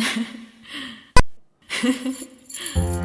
Ha ha ha.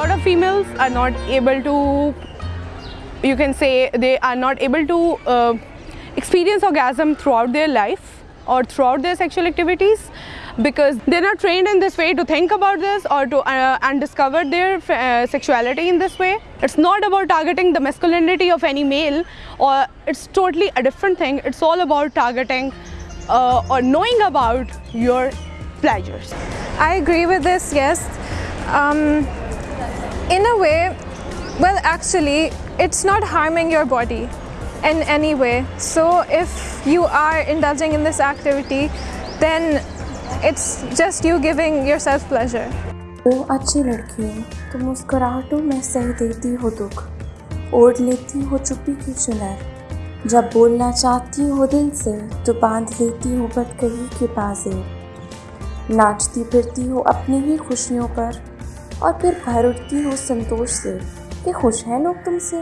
A lot of females are not able to, you can say, they are not able to uh, experience orgasm throughout their life or throughout their sexual activities because they're not trained in this way to think about this or to uh, and discover their uh, sexuality in this way. It's not about targeting the masculinity of any male, or it's totally a different thing. It's all about targeting or knowing about your pleasures. I agree with this, yes. Um, in a way, well, actually, it's not harming your body in any way. So if you are indulging in this activity, then it's just you giving yourself pleasure. وہ اچھی لڑکی ہے تو مسکراہٹوں میں سہ دیتی ہو دکھ اوڑھ لیتی ہو چپی کی چنر جب بولنا چاہتی ہو دل سے تو باندھ لیتی ہو بدکہی کے بازے ناچتی پھرتی ہو اپنی ہی خوشیوں پر اور پھر بھر اٹھتی ہو سنتوش سے کہ خوش ہیں لوگ تم سے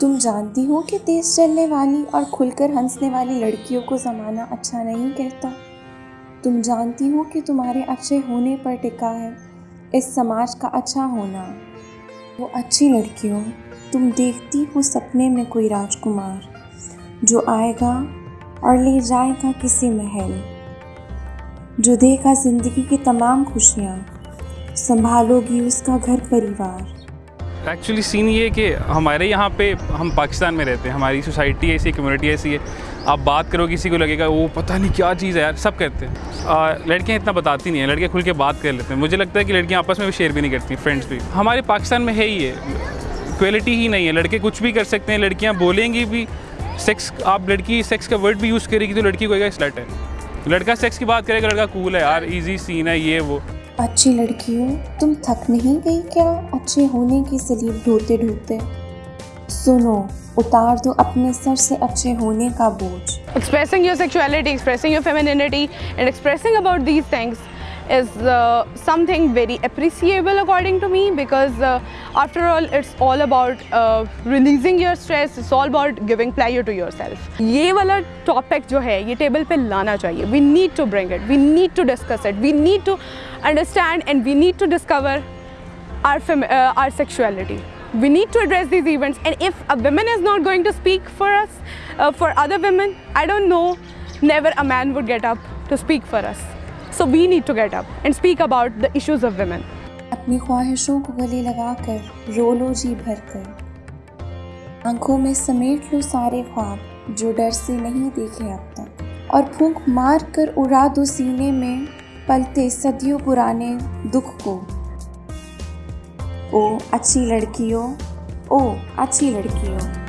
تم جانتی ہو کہ تیز چلنے والی اور کھل کر ہنسنے والی لڑکیوں کو زمانہ اچھا نہیں کہتا تم جانتی ہو کہ تمہارے اچھے ہونے پر ٹکا ہے اس سماج کا اچھا ہونا وہ اچھی لڑکیوں تم دیکھتی ہو سپنے میں کوئی راج کمار جو آئے گا اور لے جائے گا کسی محل جو دے گا زندگی کی تمام خوشیاں سنبھالو گی اس کا گھر پریوار ایکچولی سین یہ ہے کہ ہمارے یہاں پہ ہم پاکستان میں رہتے ہیں ہماری سوسائٹی ایسی کمیونٹی ایسی ہے آپ بات کرو کسی کو لگے گا وہ پتہ نہیں کیا چیز ہے یار سب کرتے ہیں لڑکیاں اتنا بتاتی نہیں ہیں لڑکیاں کھل کے بات کر لیتے ہیں مجھے لگتا ہے کہ لڑکیاں آپس میں بھی شیئر بھی نہیں کرتی فرینڈس بھی ہمارے پاکستان میں ہے ہی ہے کوالٹی ہی نہیں ہے لڑکے کچھ بھی کر سکتے ہیں لڑکیاں بولیں گی بھی سیکس آپ لڑکی سیکس کا ورڈ بھی یوز کرے گی تو لڑکی کو گا اسلٹ ہے لڑکا سیکس کی بات کرے گا لڑکا کول ہے یار ایزی سین ہے یہ وہ اچھی لڑکی ہو تم تھک نہیں گئی کیا اچھے ہونے کی سلیب ڈھوتے ڈھوتے سنو اتار دو اپنے سر سے اچھے ہونے کا بوجھ expressing your sexuality expressing your and expressing about these things is something very appreciable according to me because after all it's all about releasing your stress solve اب out giving ply you to yourself یہ والا topic جو ہے یہ table پہ لانا چاہیے we need to bring it we need to discuss it we need to understand and we need to discover our our sexuality we need to address these events and if a women is not going to speak for us for other women I don't know never a man would get up to speak for us so we need to get up and speak about the issues of women اپنی خواہشوں کو گلے لگا کر رو لو جی بھر کر آنکھوں میں سمیٹ لو سارے خواب جو ڈر سے نہیں دیکھے اب تک اور پھونک مار کر اڑا دو سینے میں پلتے صدیوں پرانے دکھ کو او اچھی لڑکیوں او اچھی لڑکیوں